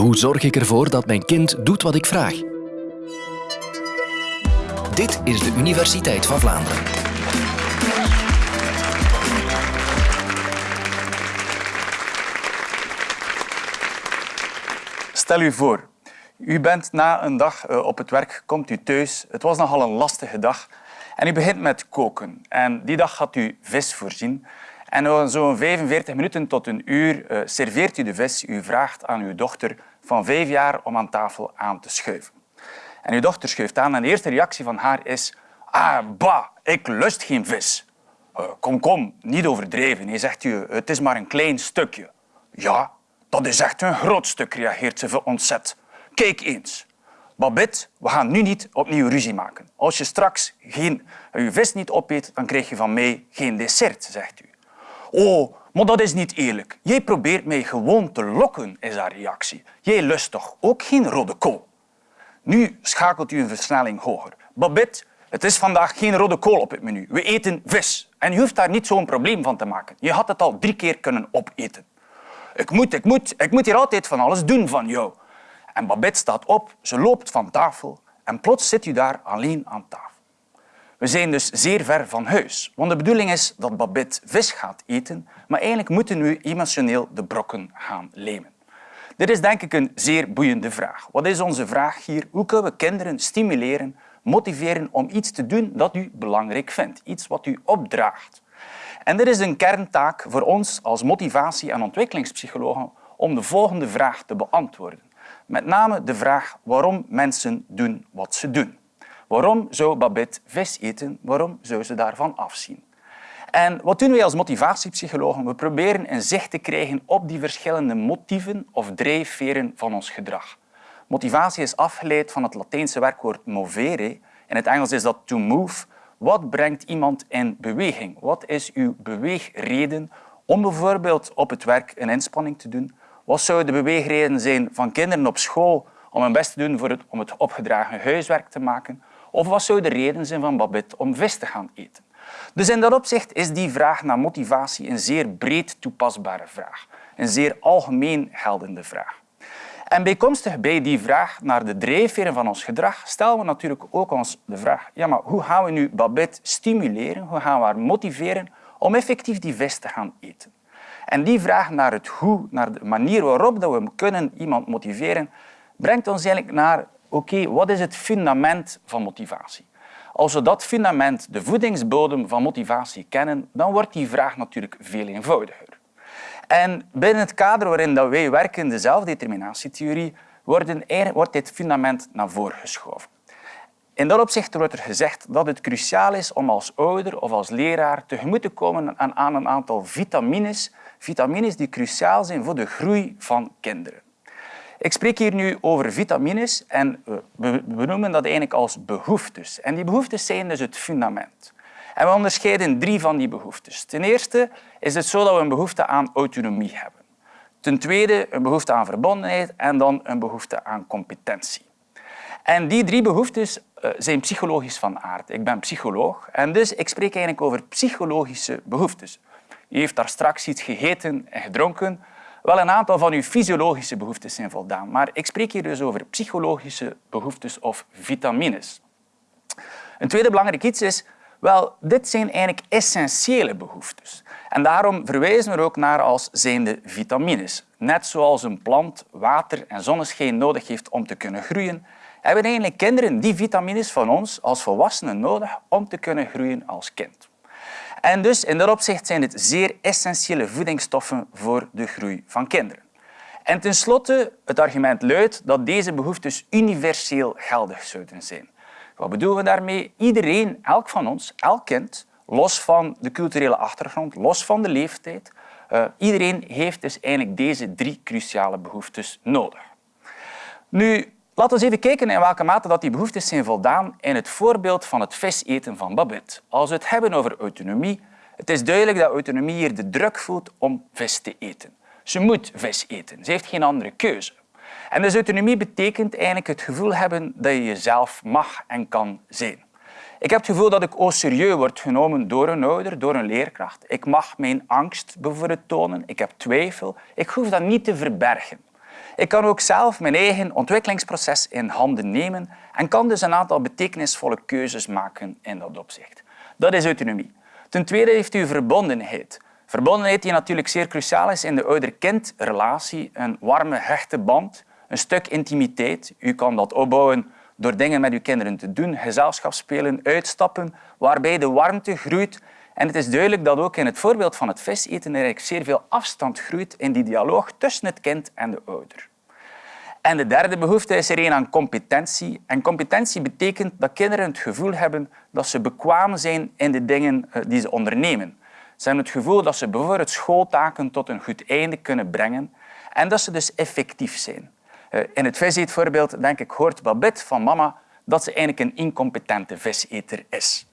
Hoe zorg ik ervoor dat mijn kind doet wat ik vraag? Dit is de Universiteit van Vlaanderen. Stel u voor, u bent na een dag eh, op het werk, komt u thuis. Het was nogal een lastige dag. En u begint met koken. En die dag had u vis voorzien. En zo'n 45 minuten tot een uur uh, serveert u de vis. U vraagt aan uw dochter van vijf jaar om aan tafel aan te schuiven. En uw dochter schuift aan en de eerste reactie van haar is ah, bah, ik lust geen vis. Uh, kom, kom, niet overdreven. Hij zegt u, het is maar een klein stukje. Ja, dat is echt een groot stuk, reageert ze ontzet. Kijk eens. Babette, we gaan nu niet opnieuw ruzie maken. Als je straks geen, je vis niet opeet, dan krijg je van mij geen dessert, zegt u. Oh, maar dat is niet eerlijk. Jij probeert mij gewoon te lokken, is haar reactie. Jij lust toch ook geen rode kool? Nu schakelt u een versnelling hoger. Babette, het is vandaag geen rode kool op het menu. We eten vis. En je hoeft daar niet zo'n probleem van te maken. Je had het al drie keer kunnen opeten. Ik moet, ik moet, ik moet hier altijd van alles doen van jou. En Babette staat op, ze loopt van tafel en plots zit u daar alleen aan tafel. We zijn dus zeer ver van huis, want de bedoeling is dat Babette vis gaat eten, maar eigenlijk moeten we emotioneel de brokken gaan lemen. Dit is denk ik een zeer boeiende vraag. Wat is onze vraag hier? Hoe kunnen we kinderen stimuleren, motiveren om iets te doen dat u belangrijk vindt, iets wat u opdraagt? En dit is een kerntaak voor ons als motivatie- en ontwikkelingspsychologen om de volgende vraag te beantwoorden. Met name de vraag waarom mensen doen wat ze doen. Waarom zou Babette vis eten? Waarom zou ze daarvan afzien? En wat doen wij als motivatiepsychologen? We proberen een zicht te krijgen op die verschillende motieven of drijfveren van ons gedrag. Motivatie is afgeleid van het Latijnse werkwoord movere. In het Engels is dat to move. Wat brengt iemand in beweging? Wat is uw beweegreden om bijvoorbeeld op het werk een inspanning te doen? Wat zou de beweegreden zijn van kinderen op school om hun best te doen voor om het opgedragen huiswerk te maken? Of wat zou de reden zijn van Babette om vis te gaan eten? Dus in dat opzicht is die vraag naar motivatie een zeer breed toepasbare vraag. Een zeer algemeen geldende vraag. En bijkomstig bij die vraag naar de drijfveren van ons gedrag stellen we natuurlijk ook ons de vraag ja, maar hoe gaan we nu Babette stimuleren, hoe gaan we haar motiveren om effectief die vis te gaan eten? En die vraag naar het hoe, naar de manier waarop we kunnen iemand motiveren, brengt ons eigenlijk naar oké, wat is het fundament van motivatie? Als we dat fundament, de voedingsbodem van motivatie kennen, dan wordt die vraag natuurlijk veel eenvoudiger. En binnen het kader waarin wij werken, de zelfdeterminatietheorie, wordt dit fundament naar voren geschoven. In dat opzicht wordt er gezegd dat het cruciaal is om als ouder of als leraar tegemoet te komen aan een aantal vitamines, vitamines die cruciaal zijn voor de groei van kinderen. Ik spreek hier nu over vitamines en we noemen dat eigenlijk als behoeftes. En die behoeftes zijn dus het fundament. En we onderscheiden drie van die behoeftes. Ten eerste is het zo dat we een behoefte aan autonomie hebben. Ten tweede een behoefte aan verbondenheid en dan een behoefte aan competentie. En die drie behoeftes eh, zijn psychologisch van aard. Ik ben psycholoog en dus ik spreek eigenlijk over psychologische behoeftes. U heeft daar straks iets gegeten en gedronken. Wel, een aantal van uw fysiologische behoeftes zijn voldaan, maar ik spreek hier dus over psychologische behoeftes of vitamines. Een tweede belangrijk iets is, wel, dit zijn eigenlijk essentiële behoeftes. En daarom verwijzen we er ook naar als zijnde vitamines. Net zoals een plant water en zonneschijn nodig heeft om te kunnen groeien, hebben eigenlijk kinderen die vitamines van ons als volwassenen nodig om te kunnen groeien als kind. En dus in dat opzicht zijn dit zeer essentiële voedingsstoffen voor de groei van kinderen. En tenslotte, het argument luidt dat deze behoeftes universeel geldig zouden zijn. Wat bedoelen we daarmee? Iedereen, elk van ons, elk kind, los van de culturele achtergrond, los van de leeftijd, uh, iedereen heeft dus eigenlijk deze drie cruciale behoeftes nodig. Nu, Laten we even kijken in welke mate dat die behoeftes zijn voldaan in het voorbeeld van het viseten van Babette. Als we het hebben over autonomie, het is duidelijk dat autonomie hier de druk voelt om vis te eten. Ze moet vis eten. Ze heeft geen andere keuze. En dus autonomie betekent eigenlijk het gevoel hebben dat je jezelf mag en kan zijn. Ik heb het gevoel dat ik au serieus word genomen door een ouder, door een leerkracht. Ik mag mijn angst bijvoorbeeld tonen. Ik heb twijfel. Ik hoef dat niet te verbergen. Ik kan ook zelf mijn eigen ontwikkelingsproces in handen nemen en kan dus een aantal betekenisvolle keuzes maken in dat opzicht. Dat is autonomie. Ten tweede heeft u verbondenheid. Verbondenheid die natuurlijk zeer cruciaal is in de ouder-kind-relatie. Een warme, hechte band, een stuk intimiteit. U kan dat opbouwen door dingen met uw kinderen te doen, gezelschap spelen, uitstappen, waarbij de warmte groeit. En het is duidelijk dat ook in het voorbeeld van het viseten er zeer veel afstand groeit in die dialoog tussen het kind en de ouder. En de derde behoefte is er een aan competentie. En competentie betekent dat kinderen het gevoel hebben dat ze bekwaam zijn in de dingen eh, die ze ondernemen. Ze hebben het gevoel dat ze bijvoorbeeld schooltaken tot een goed einde kunnen brengen en dat ze dus effectief zijn. Eh, in het viseetvoorbeeld, denk ik, hoort Babette van mama dat ze eigenlijk een incompetente viseter is.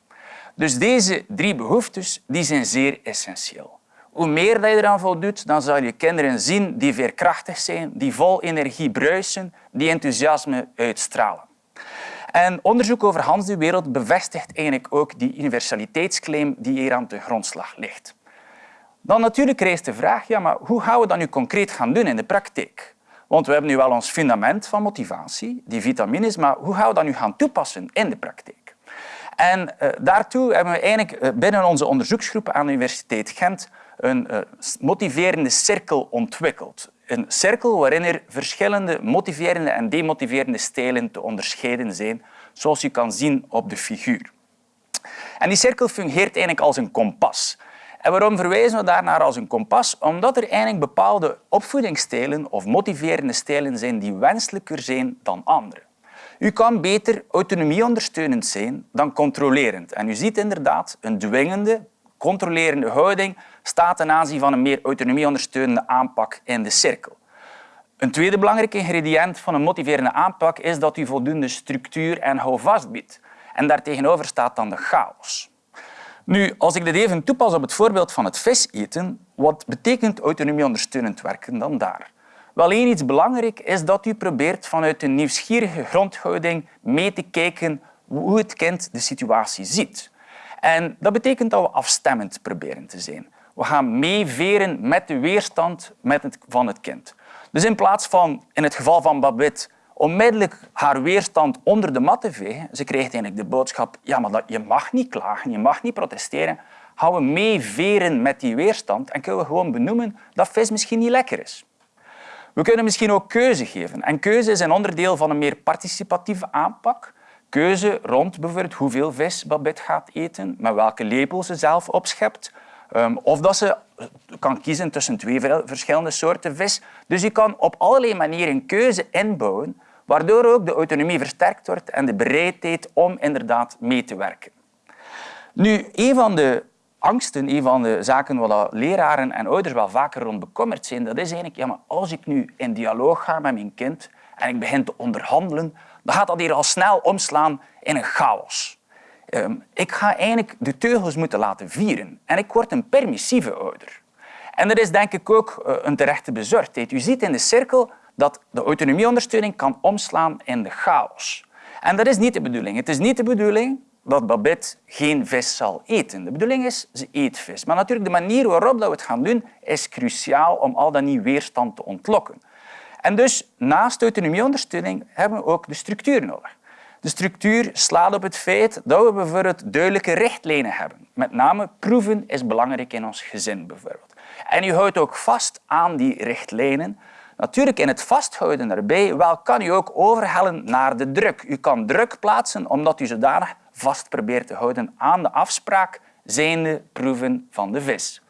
Dus deze drie behoeftes die zijn zeer essentieel. Hoe meer dat je eraan voldoet, dan zal je kinderen zien die veerkrachtig zijn, die vol energie bruisen, die enthousiasme uitstralen. En onderzoek over Hans de Wereld bevestigt eigenlijk ook die universaliteitsclaim die hier aan de grondslag ligt. Dan natuurlijk rijst de vraag, ja, maar hoe gaan we dat nu concreet gaan doen in de praktijk? Want we hebben nu wel ons fundament van motivatie, die vitamines, maar hoe gaan we dat nu gaan toepassen in de praktijk? En uh, daartoe hebben we eigenlijk uh, binnen onze onderzoeksgroep aan de Universiteit Gent een uh, motiverende cirkel ontwikkeld. Een cirkel waarin er verschillende motiverende en demotiverende stijlen te onderscheiden zijn, zoals u kan zien op de figuur. En die cirkel fungeert eigenlijk als een kompas. En waarom verwijzen we daarnaar als een kompas? Omdat er eigenlijk bepaalde opvoedingsstijlen of motiverende stijlen zijn die wenselijker zijn dan andere. U kan beter autonomieondersteunend zijn dan controlerend. En u ziet inderdaad een dwingende, controlerende houding staat ten aanzien van een meer autonomieondersteunende aanpak in de cirkel. Een tweede belangrijk ingrediënt van een motiverende aanpak is dat u voldoende structuur en houvast biedt. En daartegenover staat dan de chaos. Nu, als ik dit even toepas op het voorbeeld van het vis eten, wat betekent autonomieondersteunend werken dan daar? Wel één iets belangrijk is dat u probeert vanuit een nieuwsgierige grondhouding mee te kijken hoe het kind de situatie ziet. En dat betekent dat we afstemmend proberen te zijn. We gaan meeveren met de weerstand van het kind. Dus in plaats van, in het geval van Babette, onmiddellijk haar weerstand onder de mat te vegen, ze krijgt eigenlijk de boodschap, ja, maar dat, je mag niet klagen, je mag niet protesteren, gaan we meeveren met die weerstand en kunnen we gewoon benoemen dat vis misschien niet lekker is. We kunnen misschien ook keuze geven. En keuze is een onderdeel van een meer participatieve aanpak. Keuze rond bijvoorbeeld hoeveel vis Babette gaat eten, met welke lepel ze zelf opschept, ehm, of dat ze kan kiezen tussen twee verschillende soorten vis. Dus je kan op allerlei manieren keuze inbouwen, waardoor ook de autonomie versterkt wordt en de bereidheid om inderdaad mee te werken. Nu, een van de angsten, een van de zaken waar leraren en ouders wel vaker rond bekommerd zijn, dat is eigenlijk, ja, maar als ik nu in dialoog ga met mijn kind en ik begin te onderhandelen, dan gaat dat hier al snel omslaan in een chaos. Ehm, ik ga eigenlijk de teugels moeten laten vieren en ik word een permissieve ouder. En dat is denk ik ook eh, een terechte bezorgdheid. U ziet in de cirkel dat de autonomieondersteuning kan omslaan in de chaos. En dat is niet de bedoeling. Het is niet de bedoeling dat Babette geen vis zal eten. De bedoeling is, ze eet vis. Maar natuurlijk, de manier waarop we het gaan doen, is cruciaal om al dat niet weerstand te ontlokken. En dus, naast autonomieondersteuning, hebben we ook de structuur nodig. De structuur slaat op het feit dat we bijvoorbeeld duidelijke richtlijnen hebben. Met name proeven is belangrijk in ons gezin bijvoorbeeld. En u houdt ook vast aan die richtlijnen. Natuurlijk in het vasthouden daarbij wel kan u ook overhellen naar de druk. U kan druk plaatsen omdat u zodanig vast probeert te houden aan de afspraak zijnde proeven van de vis.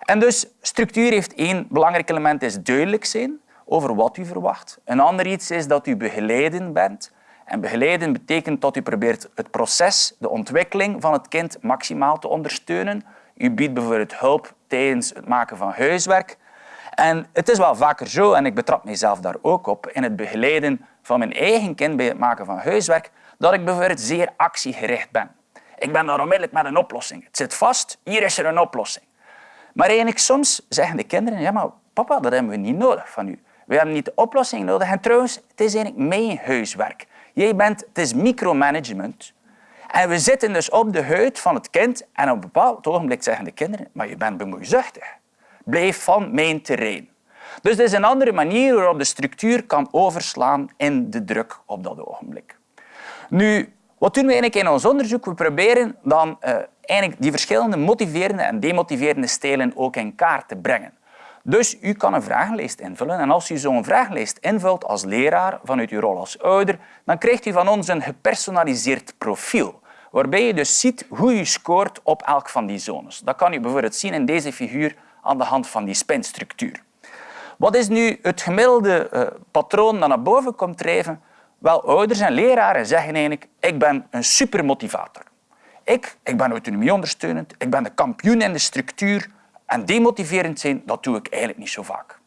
En dus structuur heeft één belangrijk element, is duidelijk zijn over wat u verwacht. Een ander iets is dat u begeleiden bent. En begeleiden betekent dat u probeert het proces, de ontwikkeling van het kind maximaal te ondersteunen. U biedt bijvoorbeeld hulp tijdens het maken van huiswerk. En het is wel vaker zo, en ik betrap mezelf daar ook op, in het begeleiden van mijn eigen kind bij het maken van huiswerk, dat ik bijvoorbeeld zeer actiegericht ben. Ik ben daar onmiddellijk met een oplossing. Het zit vast, hier is er een oplossing. Maar eigenlijk soms zeggen de kinderen, ja maar papa, dat hebben we niet nodig van u. We hebben niet de oplossing nodig. En trouwens, het is eigenlijk mijn huiswerk. Jij bent, het is micromanagement. En we zitten dus op de huid van het kind en op een bepaald ogenblik zeggen de kinderen, maar je bent bemoeizuchtig. Blijf van mijn terrein. Dus dit is een andere manier waarop de structuur kan overslaan in de druk op dat ogenblik. Nu, wat doen we eigenlijk in ons onderzoek? We proberen dan uh, eigenlijk die verschillende motiverende en demotiverende stijlen ook in kaart te brengen. Dus u kan een vragenlijst invullen en als u zo'n vragenlijst invult als leraar vanuit uw rol als ouder, dan krijgt u van ons een gepersonaliseerd profiel waarbij je dus ziet hoe je scoort op elk van die zones. Dat kan je bijvoorbeeld zien in deze figuur aan de hand van die spinstructuur. Wat is nu het gemiddelde uh, patroon dat naar boven komt drijven? Wel, ouders en leraren zeggen eigenlijk, ik ben een supermotivator. Ik, ik ben autonomieondersteunend, ik ben de kampioen in de structuur en demotiverend zijn, dat doe ik eigenlijk niet zo vaak.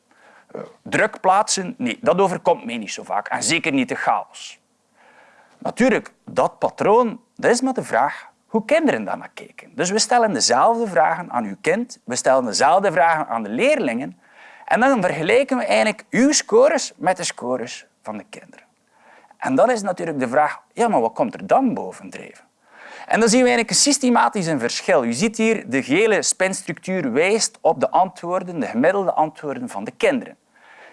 Uh, druk plaatsen, nee, dat overkomt mij niet zo vaak en zeker niet de chaos. Natuurlijk, dat patroon dat is maar de vraag hoe kinderen daar naar kijken. Dus we stellen dezelfde vragen aan uw kind, we stellen dezelfde vragen aan de leerlingen en dan vergelijken we eigenlijk uw scores met de scores van de kinderen. En dan is natuurlijk de vraag, ja, maar wat komt er dan bovendrijven? En dan zien we eigenlijk een systematisch een verschil. Je ziet hier de gele spinstructuur wijst op de antwoorden, de gemiddelde antwoorden van de kinderen.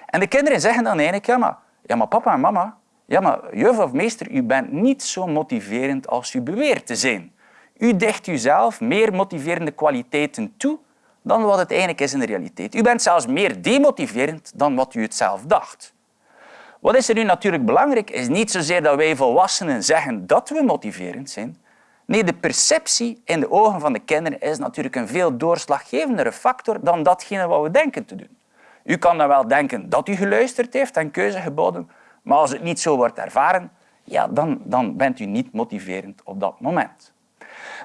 En de kinderen zeggen dan eigenlijk, ja maar, ja, maar papa en mama, ja, maar juf of meester, u bent niet zo motiverend als u beweert te zijn. U dicht uzelf meer motiverende kwaliteiten toe dan wat het eigenlijk is in de realiteit. U bent zelfs meer demotiverend dan wat u het zelf dacht. Wat is er nu natuurlijk belangrijk, is niet zozeer dat wij volwassenen zeggen dat we motiverend zijn. Nee, de perceptie in de ogen van de kinderen is natuurlijk een veel doorslaggevendere factor dan datgene wat we denken te doen. U kan dan wel denken dat u geluisterd heeft en keuze geboden, maar als het niet zo wordt ervaren, ja, dan, dan bent u niet motiverend op dat moment.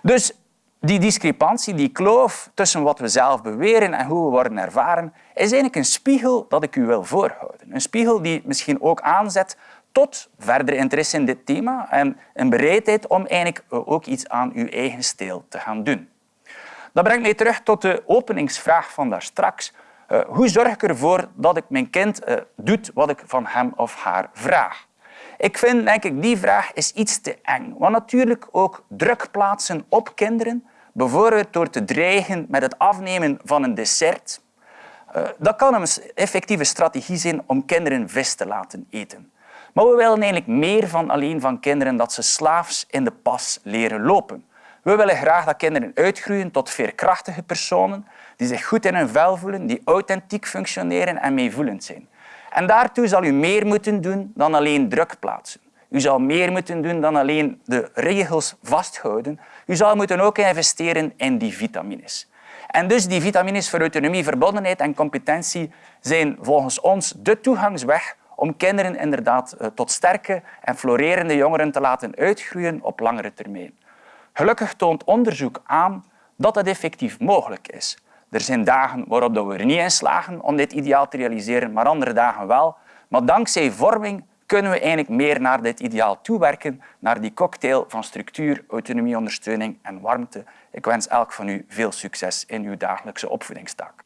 Dus die discrepantie, die kloof tussen wat we zelf beweren en hoe we worden ervaren, is eigenlijk een spiegel dat ik u wil voorhouden. Een spiegel die misschien ook aanzet tot verder interesse in dit thema en een bereidheid om eigenlijk ook iets aan uw eigen stijl te gaan doen. Dat brengt mij terug tot de openingsvraag van daar straks. Uh, hoe zorg ik ervoor dat ik mijn kind uh, doet wat ik van hem of haar vraag? Ik vind denk ik, die vraag is iets te eng. Want natuurlijk ook druk plaatsen op kinderen, bijvoorbeeld door te dreigen met het afnemen van een dessert, uh, dat kan een effectieve strategie zijn om kinderen vis te laten eten. Maar we willen eigenlijk meer van alleen van kinderen dat ze slaafs in de pas leren lopen. We willen graag dat kinderen uitgroeien tot veerkrachtige personen die zich goed in hun vel voelen, die authentiek functioneren en meevoelend zijn. En daartoe zal u meer moeten doen dan alleen druk plaatsen. U zal meer moeten doen dan alleen de regels vasthouden. U zal moeten ook investeren in die vitamines. En dus die vitamines voor autonomie, verbondenheid en competentie zijn volgens ons de toegangsweg om kinderen inderdaad eh, tot sterke en florerende jongeren te laten uitgroeien op langere termijn. Gelukkig toont onderzoek aan dat het effectief mogelijk is. Er zijn dagen waarop we er niet in slagen om dit ideaal te realiseren, maar andere dagen wel. Maar dankzij vorming kunnen we eigenlijk meer naar dit ideaal toewerken, naar die cocktail van structuur, autonomie, ondersteuning en warmte. Ik wens elk van u veel succes in uw dagelijkse opvoedingstaak.